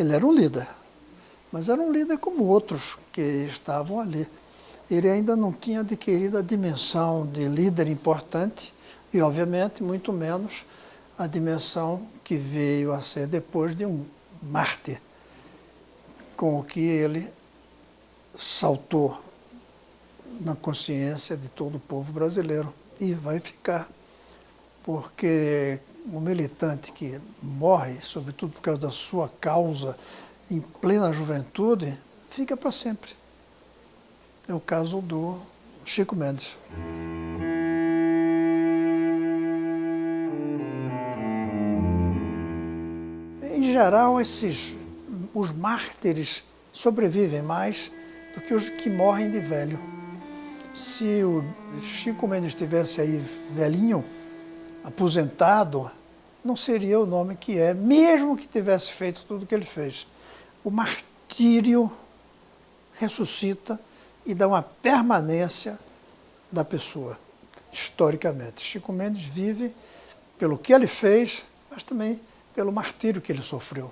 Ele era um líder, mas era um líder como outros que estavam ali. Ele ainda não tinha adquirido a dimensão de líder importante e, obviamente, muito menos a dimensão que veio a ser depois de um mártir, com o que ele saltou na consciência de todo o povo brasileiro e vai ficar, porque o militante que morre, sobretudo por causa da sua causa, em plena juventude, fica para sempre. É o caso do Chico Mendes. Em geral, esses, os mártires sobrevivem mais do que os que morrem de velho. Se o Chico Mendes estivesse aí velhinho, aposentado, não seria o nome que é, mesmo que tivesse feito tudo o que ele fez. O martírio ressuscita e dá uma permanência da pessoa, historicamente. Chico Mendes vive pelo que ele fez, mas também pelo martírio que ele sofreu.